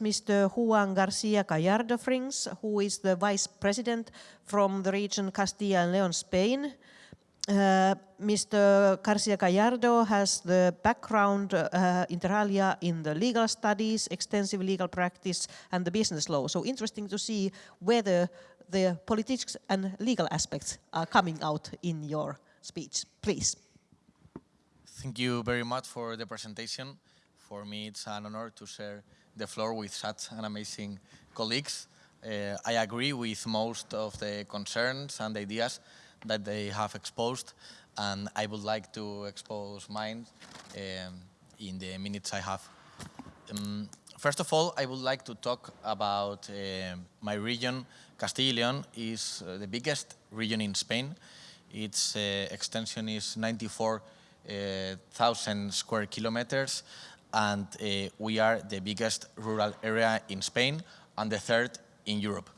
Mr. Juan Garcia Gallardo Frings, who is the Vice President from the region Castilla and Leon, Spain. Uh, Mr. Garcia Gallardo has the background uh, inter alia in the legal studies, extensive legal practice and the business law. So interesting to see whether the politics and legal aspects are coming out in your speech. Please. Thank you very much for the presentation. For me, it's an honor to share the floor with such an amazing colleagues. Uh, I agree with most of the concerns and ideas that they have exposed, and I would like to expose mine um, in the minutes I have. Um, first of all, I would like to talk about uh, my region. Castilla y León is uh, the biggest region in Spain. Its uh, extension is 94,000 uh, square kilometers, and uh, we are the biggest rural area in Spain and the third in Europe.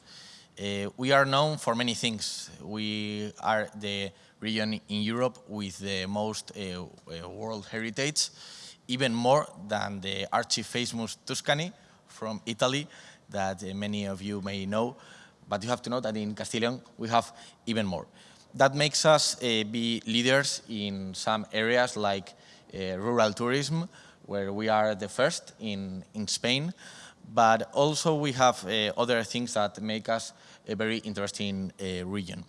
Uh, we are known for many things. We are the region in Europe with the most uh, uh world heritage, even more than the archi-famous Tuscany from Italy that uh, many of you may know. But you have to know that in Castilian we have even more. That makes us uh, be leaders in some areas like rural tourism, where we are the first in, in Spain, but also we have uh, other things that make us a very interesting uh, region.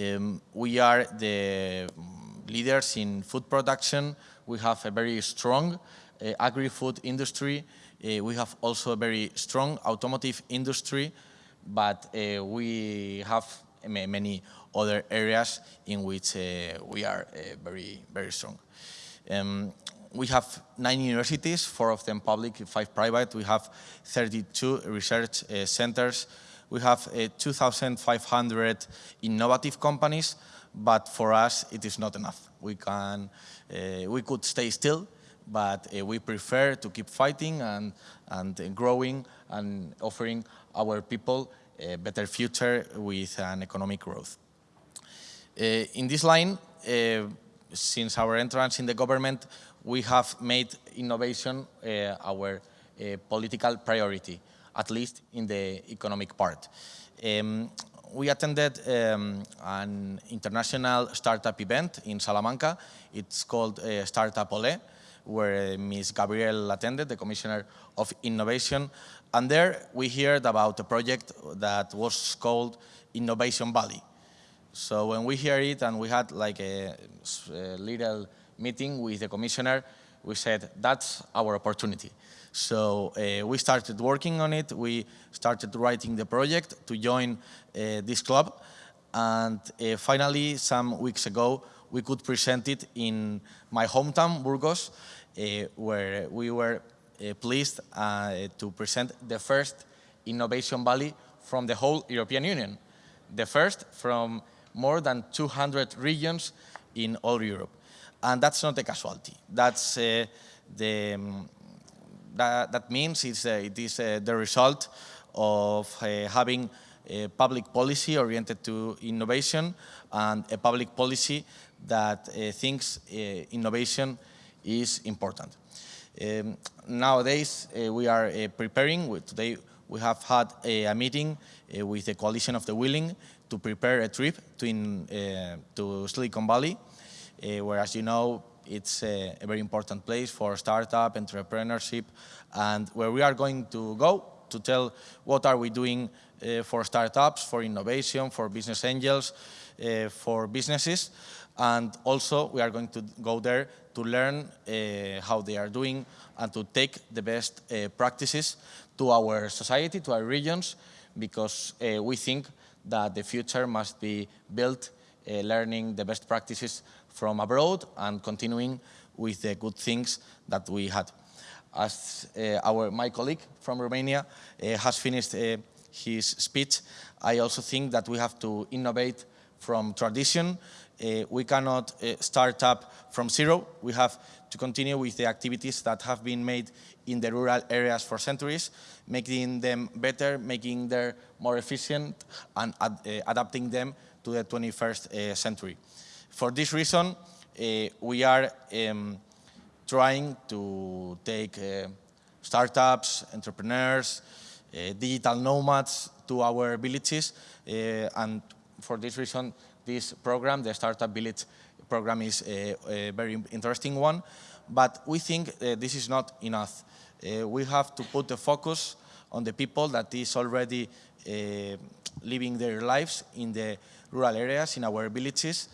Um, we are the leaders in food production. We have a very strong uh, agri-food industry. Uh, we have also a very strong automotive industry, but uh, we have many other areas in which uh, we are very, very strong. Um, we have nine universities, four of them public, five private. We have 32 research uh, centers. We have uh, 2,500 innovative companies, but for us it is not enough. We can, uh, we could stay still, but uh, we prefer to keep fighting and, and growing and offering our people a better future with an economic growth. Uh, in this line, uh, since our entrance in the government, we have made innovation uh, our uh, political priority, at least in the economic part. Um, we attended um, an international startup event in Salamanca. It's called uh, Startup Ole, where Ms. Gabriel attended, the Commissioner of Innovation. And there we heard about a project that was called Innovation Valley. So when we hear it and we had like a, a little meeting with the commissioner, we said, that's our opportunity. So uh, we started working on it. We started writing the project to join uh, this club. And uh, finally, some weeks ago, we could present it in my hometown, Burgos, uh, where we were uh, pleased uh, to present the first Innovation Valley from the whole European Union. The first from more than 200 regions in all Europe. And that's not a casualty. That's uh, the, um, that, that, means it's, uh, it is uh, the result of uh, having a public policy oriented to innovation and a public policy that uh, thinks uh, innovation is important. Um, nowadays, we are preparing, today we have had a, meeting with the Coalition of the Willing to prepare a trip to, in, to Silicon Valley uh, where, as you know, it's a, a, very important place for startup, entrepreneurship, and where we are going to go to tell what are we doing uh, for startups, for innovation, for business angels, uh, for businesses, and also we are going to go there to learn uh, how they are doing and to take the best practices to our society, to our regions, because we think that the future must be built learning the best practices from abroad and continuing with the good things that we had. As uh, our, my colleague from Romania uh, has finished uh, his speech, I also think that we have to innovate from tradition. Uh, we cannot uh, start up from zero. We have to continue with the activities that have been made in the rural areas for centuries, making them better, making them more efficient, and ad uh, adapting them to the 21st century. For this reason, uh, we are um, trying to take uh, startups, entrepreneurs, uh, digital nomads to our villages. Uh, and for this reason, this program, the Startup Village program, is a, a very interesting one. But we think uh, this is not enough. Uh, we have to put the focus on the people that is already uh, living their lives in the rural areas, in our villages,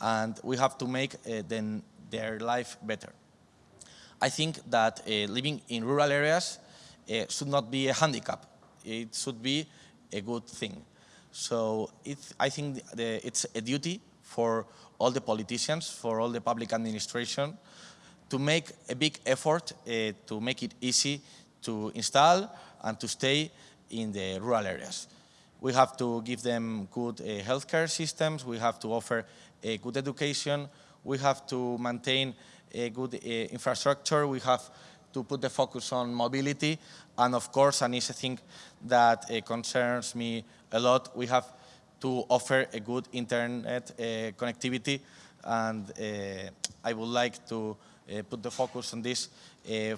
and we have to make uh, them, their life better. I think that uh, living in rural areas uh, should not be a handicap. It should be a good thing. So I think the, it's a duty for all the politicians, for all the public administration, to make a big effort uh, to make it easy to install and to stay in the rural areas. We have to give them good uh, healthcare systems, we have to offer a good education, we have to maintain a good uh, infrastructure, we have to put the focus on mobility, and of course, and it's a thing that uh, concerns me a lot, we have to offer a good internet uh, connectivity, and uh, I would like to uh, put the focus on this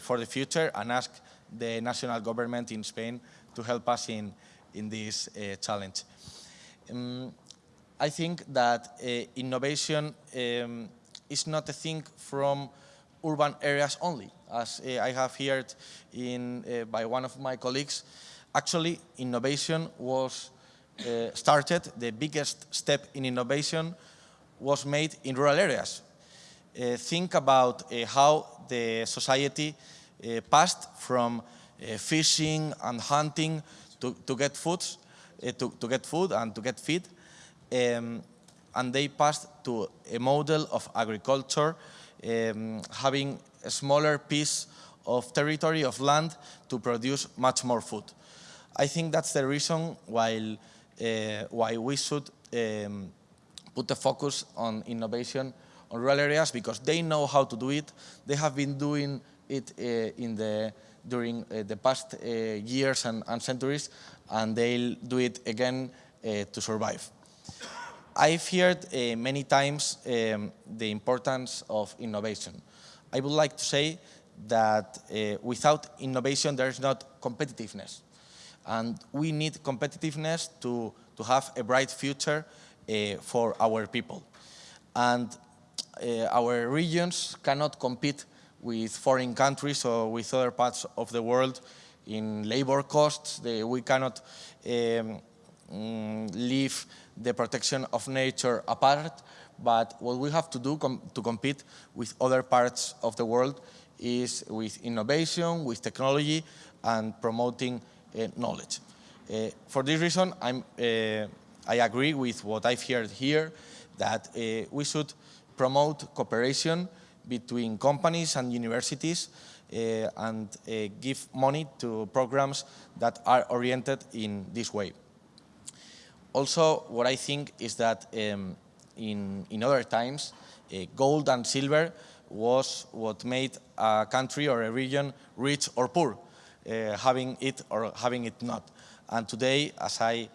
for the future and ask the national government in Spain to help us in, in this uh, challenge. Um, I think that uh, innovation um, is not a thing from urban areas only. As uh, I have heard in, uh, by one of my colleagues, actually innovation was uh, started, the biggest step in innovation was made in rural areas. Think about how the society passed from fishing and hunting to, to get food, uh, to, to get food and to get feed. Um, and they passed to a model of agriculture, um, having a smaller piece of territory, of land, to produce much more food. I think that's the reason why, uh, why we should um, put the focus on innovation on rural areas, because they know how to do it. They have been doing it uh, in the during uh, the past uh, years and, and, centuries, and they'll do it again uh, to survive. I've heard many times um, the importance of innovation. I would like to say that without innovation, there is not competitiveness. And we need competitiveness to, to have a bright future uh, for our people. And uh, our regions cannot compete with foreign countries or with other parts of the world in labor costs. The, we cannot um, mm, leave the protection of nature apart, but what we have to do com to compete with other parts of the world is with innovation, with technology, and promoting uh, knowledge. Uh, for this reason, uh, i agree with what I've heard here, that uh, we should promote cooperation between companies and universities uh, and uh, give money to programs that are oriented in this way. Also, what I think is that um, in, in other times, uh, gold and silver was what made a country or a region rich or poor, uh, having it or having it not. And today, as I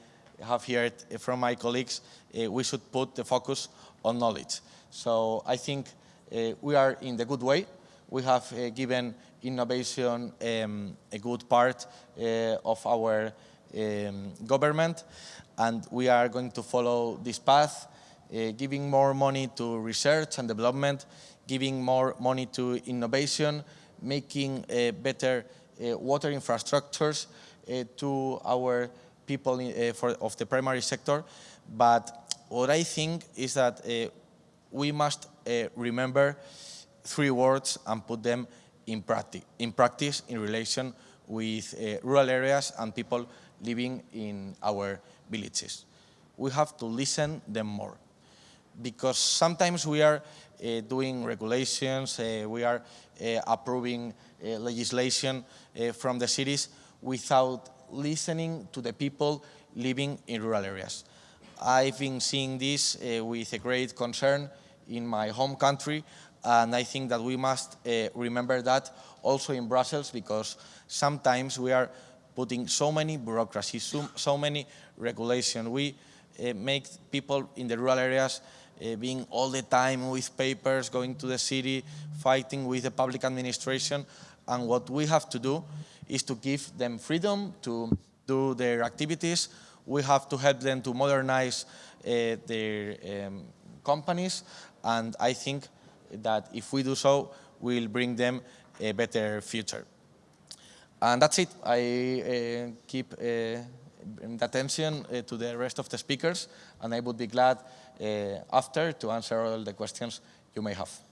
have heard from my colleagues, uh, we should put the focus on knowledge. So I think uh, we are in the good way. We have uh, given innovation um, a good part uh, of our um, government, and we are going to follow this path, uh, giving more money to research and development, giving more money to innovation, making uh, better uh, water infrastructures to our people in, for, of the primary sector. But what I think is that we must uh, remember three words and put them in, practi in practice in relation with uh, rural areas and people living in our villages. We have to listen them more because sometimes we are uh, doing regulations, uh, we are uh, approving uh, legislation from the cities without listening to the people living in rural areas. I've been seeing this uh, with a great concern in my home country, and I think that we must uh, remember that also in Brussels because sometimes we are putting so many bureaucracies, so, so many regulations. We uh, make people in the rural areas uh, being all the time with papers, going to the city, fighting with the public administration, and what we have to do is to give them freedom to do their activities. We have to help them to modernize uh, their um, companies, and I think that if we do so, we'll bring them a better future. And that's it. I uh, keep uh, the attention uh, to the rest of the speakers, and I would be glad uh, after to answer all the questions you may have.